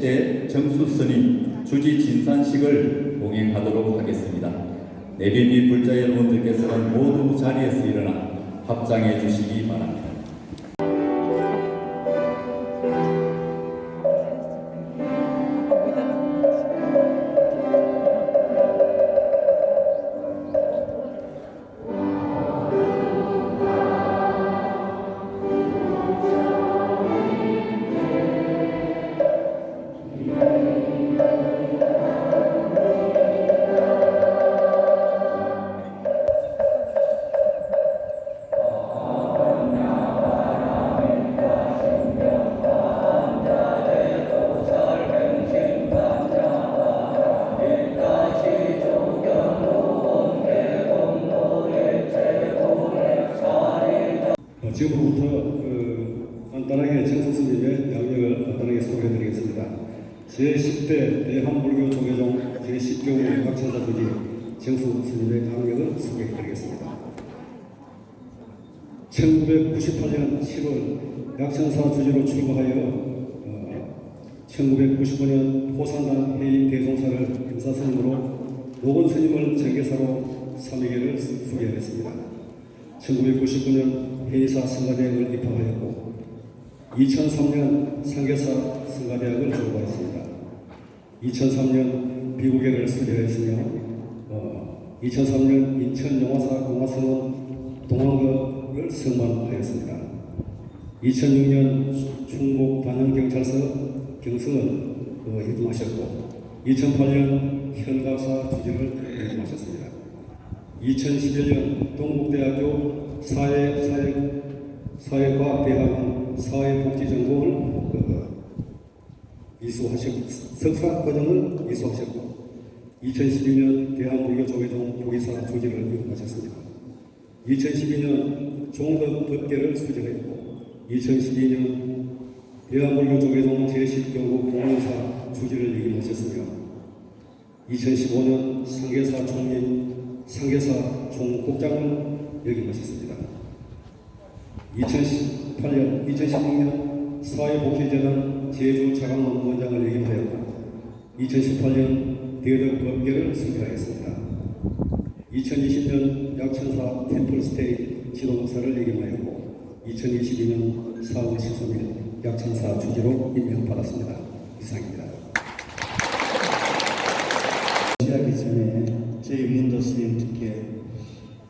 때 정수 스님 주지 진산식을 봉행하도록 하겠습니다. 및 불자 여러분들께서는 모두 자리에서 일어나 합장해 주시기 바랍니다. 1998년 7월 약천사 주지로 출고하여 어, 1995년 포산단 해인 대종사를 임사 스님으로 노건 스님을 정계사로 삼위계를 수계했습니다. 1999년 해이사 성가대학을 입학하였고 2003년 상계사 성가대학을 졸업하였습니다. 2003년 미국예를 수료했으며 어, 2003년 인천영화사 공화성원 동안극 을 승만하였습니다. 2006년 충북 단양경찰서 경성을 어, 해동하셨고 2008년 현가사 주지를 해동하셨습니다. 2011년 동국대학교 사회, 사회, 사회과학대학원 사회복지전공을 그, 이수하셨고 석사 과정을 이수하셨고 2012년 대한불교조계종 보기사 조직을 이루하셨습니다. 2012년 종덕법계를 수정했고 2012년 대한불교조계종 제10경국 공원사 주지를 역임하셨으며 2015년 상계사 총리 상계사 총국장을 역임하셨습니다. 2018년, 2016년 사회복지재단 제주 자강원 원장을 역임하였고 2018년 대덕법계를 수료하였습니다. 2020년 약천사 템플스테이 지도사를 역임하였고 2022년 4월 13일 약천사 주지로 임명받았습니다. 이상입니다. 시작하기 전에 저희 문도 스님들께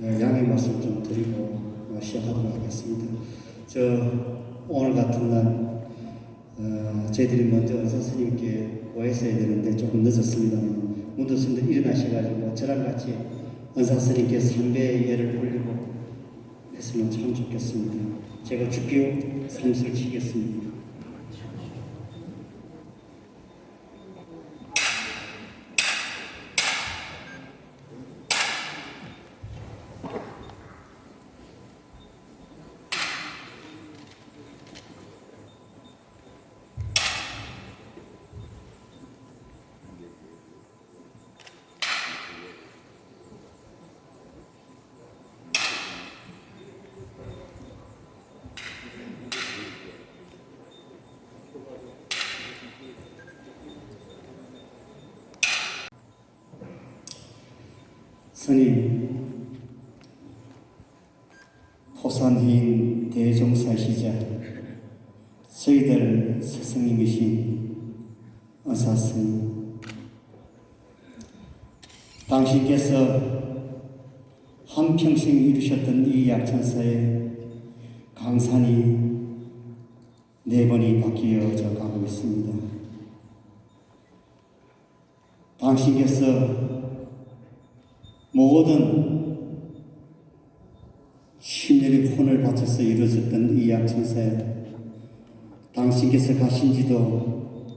어, 양해 말씀 좀 드리고 어, 시작하도록 하겠습니다. 저 오늘 같은 날 어, 저희들이 먼저 은사 스님께 오했어야 되는데 조금 늦었습니다. 문도 스님들 일어나셔가지고 저랑 같이 은사 스님께 삼배의 예를 올리고 했으면 참 좋겠습니다. 제가 주교 삼수를 치겠습니다. 스님, 호산인 대종사시자 저희들 스승님이신 의사스님 당신께서 한평생 이루셨던 이 약천사에 강산이 네 번이 바뀌어져 가고 있습니다. 당신께서 모든 신년의 혼을 바쳐서 이루어졌던 이 약천사에 당신께서 가신 지도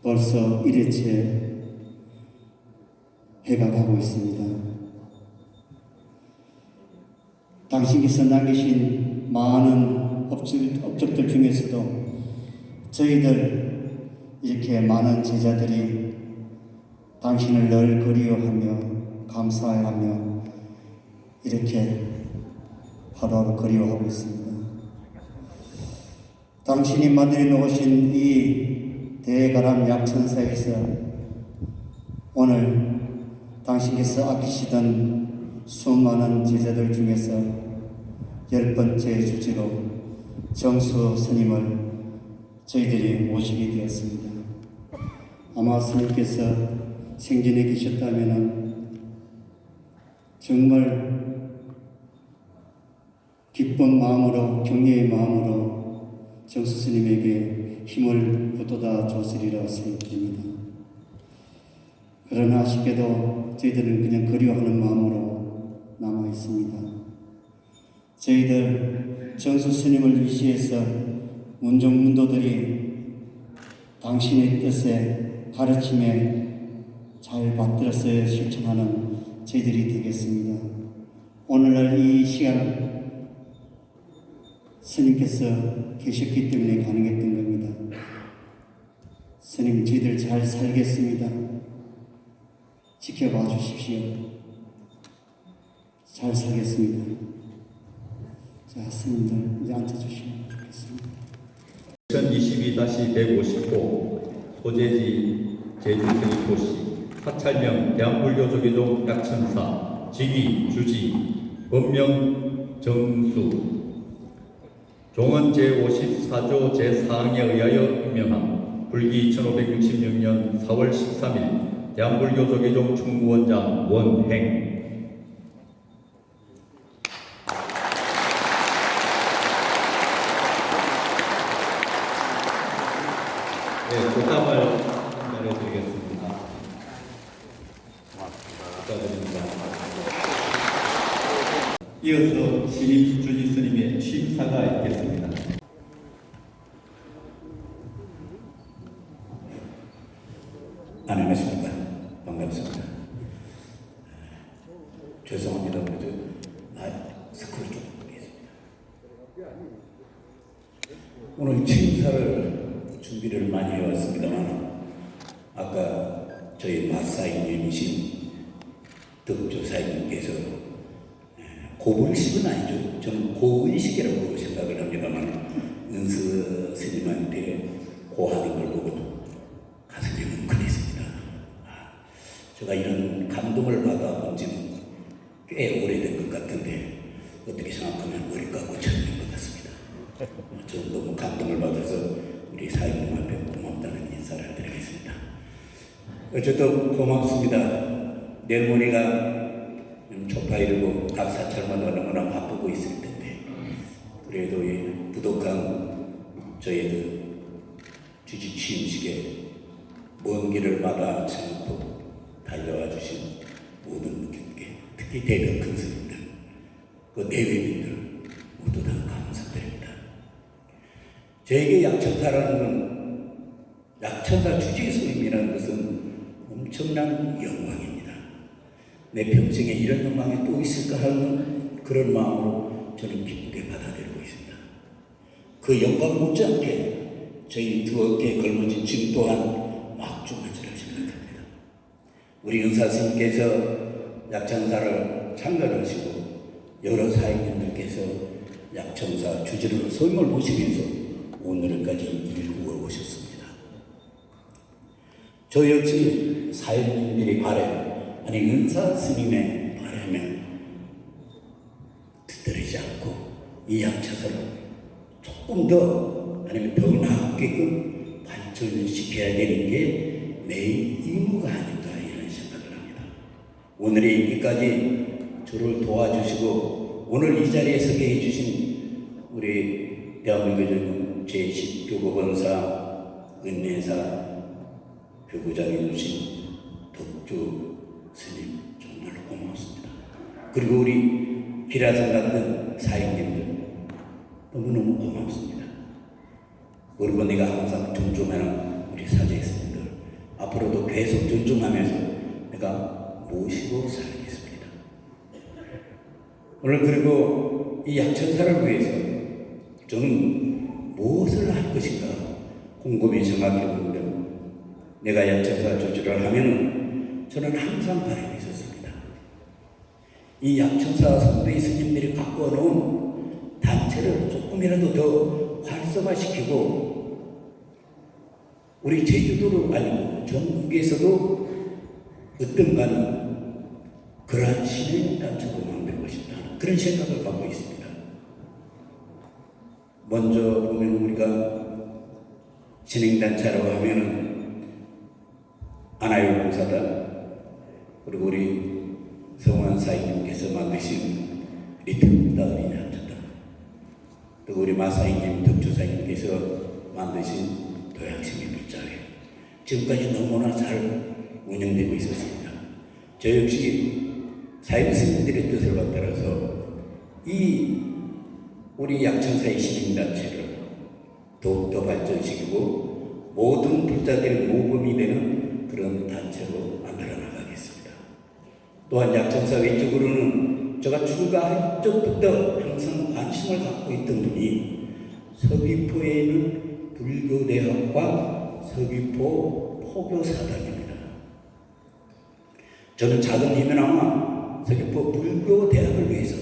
벌써 일회째 해가 가고 있습니다. 당신께서 남기신 많은 업적, 업적들 중에서도 저희들 이렇게 많은 제자들이 당신을 늘 그리워하며 감사하며 이렇게 하루하루 그리워하고 있습니다. 당신이 만들어 놓으신 이 대가람 약천사에서 오늘 당신께서 아끼시던 수많은 제자들 중에서 열 번째 주지로 정수 스님을 저희들이 모시게 되었습니다. 아마 스님께서 생전에 계셨다면 정말 기쁜 마음으로 격려의 마음으로 정수 스님에게 힘을 북돋아 줬으리라 생각됩니다. 그러나 아쉽게도 저희들은 그냥 그리워하는 마음으로 남아 있습니다. 저희들 정수 스님을 위시해서 문종문도들이 당신의 뜻에 가르침에 잘 받들어서 실천하는 저희들이 되겠습니다. 오늘날 이 시간 스님께서 계셨기 때문에 가능했던 겁니다. 스님 저희들 잘 살겠습니다. 지켜봐 주십시오. 잘 살겠습니다. 자, 스님들 이제 앉아주시면 좋겠습니다. 2022-159 소재지 제주스님 도시 사찰명 대한불교조계종 약천사 직위 주지 법명 정수 종은 제54조 제4항에 의하여 임명한 불기 1566년 4월 13일 대한불교조계종 충무원장 원행 네, 부담을 전해드리겠습니다. 축하드립니다. 이어서 신입 주지 스님의 취임사가 있겠습니다. 안녕하십니까. 반갑습니다. 죄송합니다. 그래도 아, 스크를 좀 보겠습니다. 오늘 취임사를 준비를 많이 해왔습니다만 아까 저희 마사이님이신 덕조사님께서 고불식은 아니죠. 저는 고의식이라고 생각을 합니다만 은스 스님한테 고하는 걸 보고 가슴이 뭉클했습니다. 아, 제가 이런 감동을 받아본 지는 꽤 오래된 것 같은데 어떻게 생각하면 머리가 고쳐진 것 같습니다. 어, 저는 너무 감동을 받아서 우리 사장님한테 고맙다는 인사를 드리겠습니다. 어쨌든 고맙습니다. 내일모레가 초파이르고 각 사찰마다 너무나 바쁘고 있을 텐데 그래도 이 부족한 저희들 주지 취임식에 먼 길을 마다 않고 달려와 주신 모든 분들께 특히 대덕 큰 스님들 그 내외민들 모두 다 감사드립니다. 저에게 약천사라는 건 약천사 주지 스님이라는 것은 엄청난 영광입니다. 내 평생에 이런 영광이 또 있을까 하는 그런 마음으로 저는 기쁘게 받아들이고 있습니다. 그 영광 못지않게 저희 두 어깨에 걸머진 지금 또한 막중하지라 생각합니다. 우리 은사스님께서 약천사를 창건하시고 여러 사역님들께서 약천사 주지를 소임을 보시면서 오늘까지 일구어 오셨습니다. 저 역시 사역님들이 바래 아니 은사 스님의 바람에 뒤떨어지지 않고 이 약천사를 조금 더 아니면 더 나았게끔 발전시켜야 되는 게내 의무가 아닌가 이런 생각을 합니다. 오늘의 있기까지 저를 도와주시고 오늘 이 자리에 서게 해주신 우리 대한민국의 제10교법원사 은혜사 교구장해 주신 덕주 그리고 우리 기라성 같은 사역님들 너무너무 고맙습니다. 그리고 내가 항상 존중하는 우리 사제스님들 앞으로도 계속 존중하면서 내가 모시고 살겠습니다. 오늘 그리고 이 양천사를 위해서 저는 무엇을 할 것인가 곰곰이 생각해 보는데 내가 약천사 조직을 하면은 저는 항상 있었습니다. 이 약천사 선배 스님들이 갖고 놓은 단체를 조금이라도 더 활성화시키고 우리 제주도로 아니고 전국에서도 어떤가는 그러한 신의 단체로 만들고 싶다는 그런 생각을 갖고 있습니다. 먼저 보면 우리가 진행단체라고 하면은 아나요 봉사단 그리고 우리 성환 사인님께서 만드신 리틀북다 어린이 한자단 또 우리 마사인님 덕주사님께서 만드신 도양심의 불자리 지금까지 너무나 잘 운영되고 있었습니다. 저 역시 사인 스님들의 뜻을 받들어서 이 우리 약천사의 시민단체를 더욱더 발전시키고 모든 불자들의 모범이 되는 그런 단체로 만들어 나가겠습니다. 또한 약천사 외적으로는 제가 출가할 적부터 항상 관심을 갖고 있던 분이 서귀포에는 불교대학과 서귀포 포교사단입니다. 저는 작은 힘이나마 서귀포 불교대학을 위해서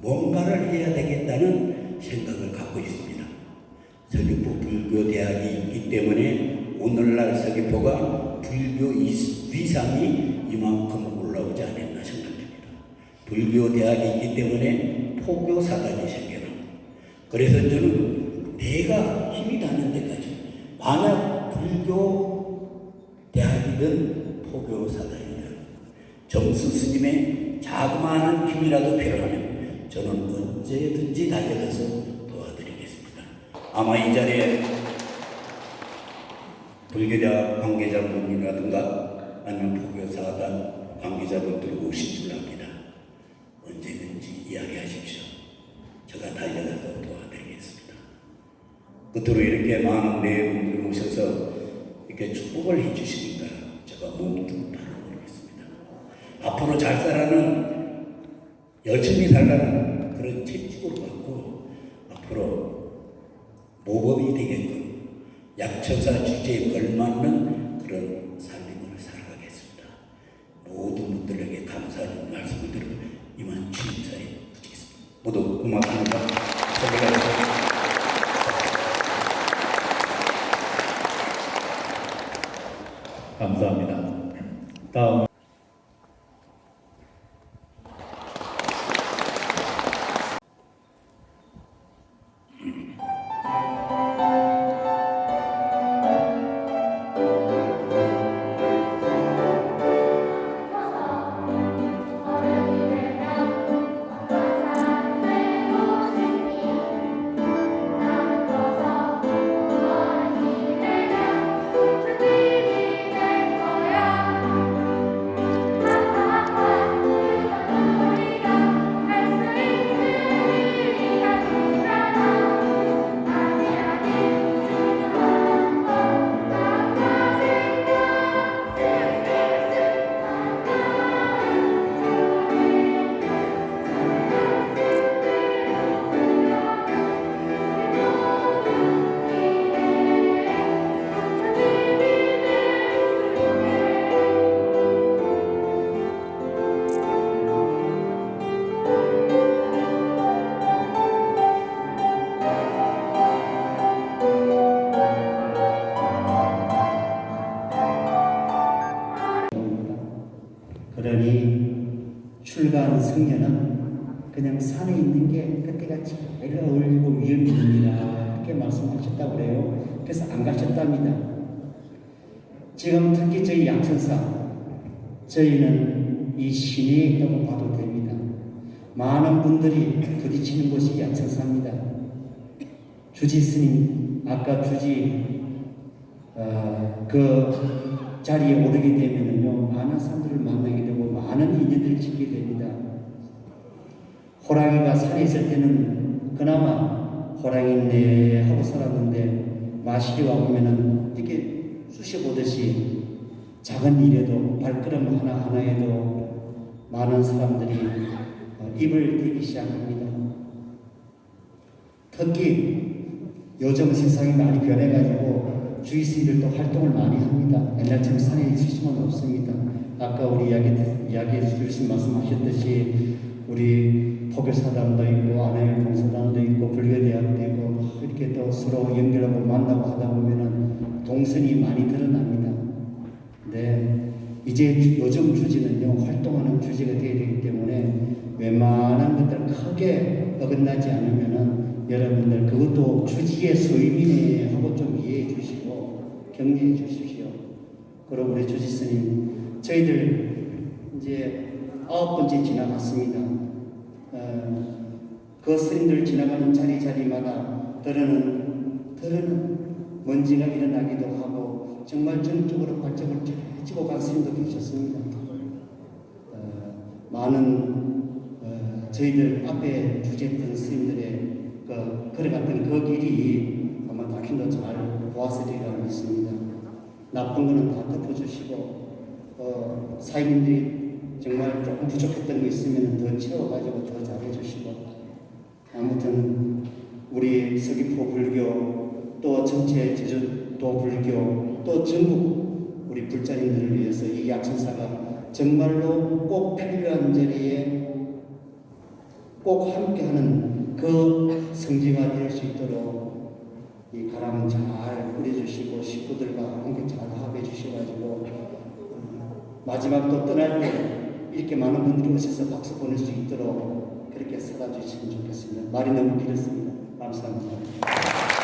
뭔가를 해야 되겠다는 생각을 갖고 있습니다. 서귀포 불교대학이 있기 때문에 오늘날 서귀포가 불교 위상이 이만큼 올라오지 않았나 생각됩니다. 불교 대학이 있기 때문에 포교 사단이 생겨나. 그래서 저는 내가 힘이 닿는 데까지 만약 불교 대학이든 포교 사단이든 정수 스님의 자그마한 힘이라도 필요하면 저는 언제든지 달려가서 도와드리겠습니다. 아마 이 자리에 불교대학 관계자분이라든가 아니면 포교사단 관계자분들이 오실 줄 압니다. 끝으로 이렇게 많은 내분들이 오셔서 이렇게 축복을 해주시니까 제가 몸뚱 바라보겠습니다. 앞으로 잘 살아는 열심히 살라는 그런 채찍을 갖고 앞으로 모범이 되게끔 약천사 주제에 걸맞는 그런 삶을 살아가겠습니다. 모든 분들에게 감사하는 말씀을 드리고 이만 취임사에 붙이겠습니다. 모두 고맙습니다. 수고하셨습니다. 감사합니다. 다음 그러니 출가한 승려는 그냥 산에 있는 게 그때가 제일 어울리고 위험입니다. 이렇게 말씀하셨다고 그래요. 그래서 안 가셨답니다. 지금 특히 저희 양천사 저희는 이 시내에 있다고 봐도 됩니다. 많은 분들이 부딪히는 곳이 양천사입니다. 주지 스님 아까 주지 어, 그 자리에 오르게 되면은요 많은 사람들을 만나게 되고 많은 인연들을 짓게 됩니다. 호랑이가 산에 있을 때는 그나마 호랑이네 하고 살았는데 마실이 와 보면은 이렇게 쑤셔 보듯이 작은 일에도 발걸음 하나 하나에도 많은 사람들이 어, 입을 대기 시작합니다. 특히 요즘 세상이 많이 변해가지고 주의스님들도 활동을 많이 합니다. 옛날처럼 산에 있을 수는 없습니다. 아까 우리 이야기, 이야기해 주신 말씀 하셨듯이 우리 포교사단도 있고 아멘 공사단도 있고 불교대학도 있고 이렇게 또 서로 연결하고 만나고 하다 보면은 동선이 많이 드러납니다. 네, 이제 주- 요즘 주지는요 활동하는 주지가 되어야 되기 때문에 웬만한 것들 크게 어긋나지 않으면은 여러분들 그것도 주지의 소임이네 하고 좀 이해해 주시고 격려해 주십시오. 그리고 우리 주지 스님 저희들 이제 아홉 번째 지나갔습니다. 어, 그 스님들 지나가는 자리 자리마다 들으는 들으는 먼지가 일어나기도 하고 정말 전적으로 발전을 해지고 간 스님도 계셨습니다. 어, 많은 어, 저희들 앞에 주제했던 스님들의 그 걸어갔던 그 길이 아마 다킨도 잘 보았으리라 믿습니다. 나쁜 거는 다 덮어주시고 어, 사인님들이 정말 조금 부족했던 거 있으면 더 채워가지고 더 잘해주시고 아무튼 우리 서귀포 불교 또 전체 제주도 불교 또 전국 우리 불자님들을 위해서 이 약천사가 정말로 꼭 필요한 자리에 꼭 함께하는 그 성지가 될 수 있도록 이 가람 잘 뿌려주시고 식구들과 함께 잘 합해 주셔가지고 마지막 또 떠날 때 이렇게 많은 분들이 오셔서 박수 보낼 수 있도록 그렇게 살아주시면 좋겠습니다. 말이 너무 길었습니다. 감사합니다.